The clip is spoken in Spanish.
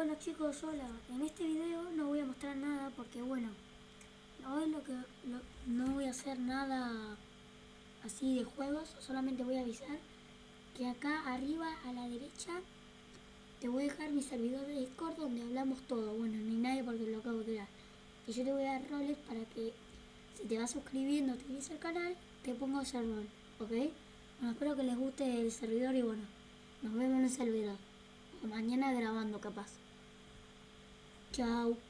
Bueno chicos, hola. En este video no voy a mostrar nada porque bueno, hoy lo que no voy a hacer nada así de juegos, solamente voy a avisar que acá arriba a la derecha te voy a dejar mi servidor de Discord donde hablamos todo. Bueno, ni nadie porque lo acabo de crear. Y yo te voy a dar roles para que si te vas suscribiendo, te vienes al canal, te pongo hacer rol, ¿ok? Bueno, espero que les guste el servidor y bueno, nos vemos en el servidor. Mañana grabando capaz. Chao.